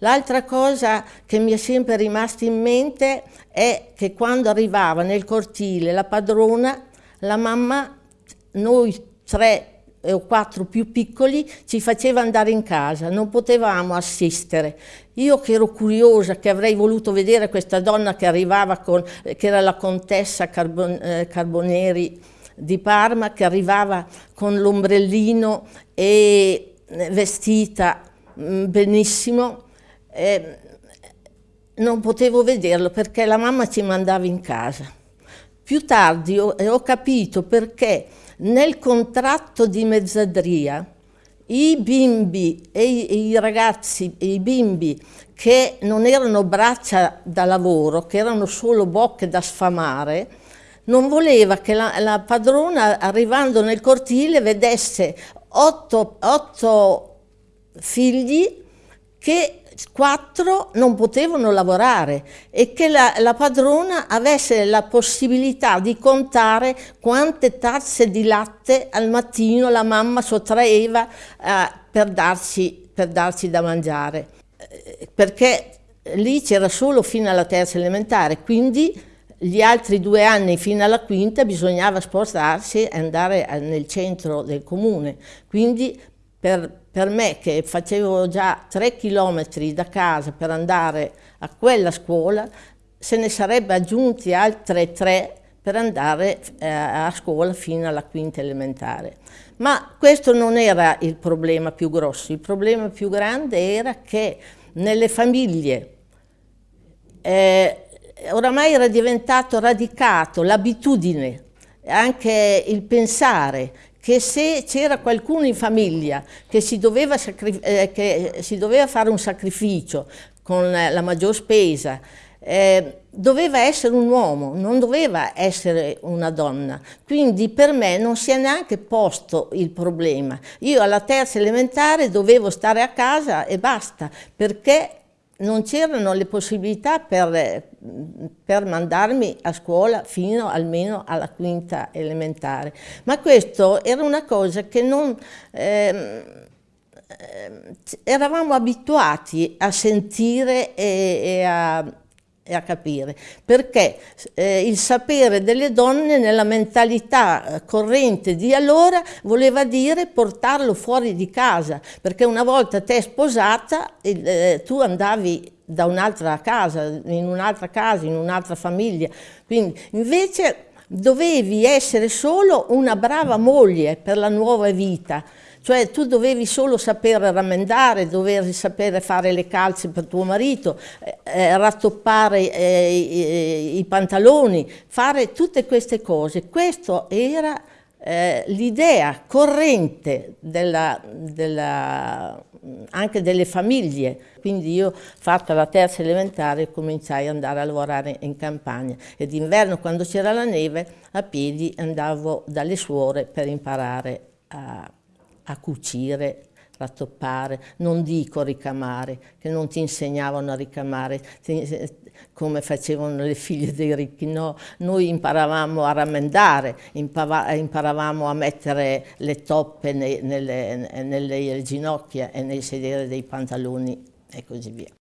L'altra cosa che mi è sempre rimasta in mente è che quando arrivava nel cortile la padrona, la mamma, noi tre o quattro più piccoli ci faceva andare in casa, non potevamo assistere. Io che ero curiosa, che avrei voluto vedere questa donna che arrivava con, che era la contessa Carbon, eh, Carboneri di Parma, che arrivava con l'ombrellino e eh, vestita mm, benissimo, eh, non potevo vederlo perché la mamma ci mandava in casa. Più tardi ho, ho capito perché nel contratto di mezzadria i bimbi e i, ragazzi i bimbi che non erano braccia da lavoro, che erano solo bocche da sfamare, non voleva che la, la padrona arrivando nel cortile vedesse otto, otto figli che quattro non potevano lavorare e che la, la, padrona avesse la possibilità di contare quante tazze di latte al mattino la mamma sottraeva eh, per, darci, per darci da mangiare. Eh, perché lì c'era solo fino alla terza elementare, quindi gli altri due anni fino alla quinta bisognava spostarsi e andare nel centro del comune. Quindi per, per, me che facevo già tre chilometri da casa per andare a quella scuola, se ne sarebbe aggiunti altre tre per andare eh, a scuola fino alla quinta elementare. Ma questo non era il problema più grosso, il problema più grande era che nelle famiglie eh, oramai era diventato radicato l'abitudine, anche il pensare che se c'era qualcuno in famiglia che si, doveva eh, che si doveva fare un sacrificio con la maggior spesa, eh, doveva essere un uomo, non doveva essere una donna. Quindi per me non si è neanche posto il problema. Io alla terza elementare dovevo stare a casa e basta, perché non c'erano le possibilità per, per, mandarmi a scuola fino almeno alla quinta elementare. Ma questo era una cosa che non... Eh, eravamo abituati a sentire e, e a, e a capire, perché eh, il sapere delle donne nella mentalità eh, corrente di allora voleva dire portarlo fuori di casa, perché una volta te sposata eh, tu andavi da un'altra casa, in un'altra casa, in un'altra famiglia, quindi invece dovevi essere solo una brava moglie per la nuova vita, cioè tu dovevi solo sapere rammendare, dovevi sapere fare le calze per tuo marito, eh, eh rattoppare eh, i, i, pantaloni, fare tutte queste cose. Questo era eh, l'idea corrente della, della, anche delle famiglie. Quindi io, fatta la terza elementare, cominciai ad andare a lavorare in campagna e d'inverno, quando c'era la neve, a piedi andavo dalle suore per imparare a a cucire, rattoppare, non dico ricamare, che non ti insegnavano a ricamare come facevano le figlie dei ricchi, no, noi imparavamo a rammendare, imparavamo a mettere le toppe nelle, nelle, ginocchia e nei sedere dei pantaloni e così via.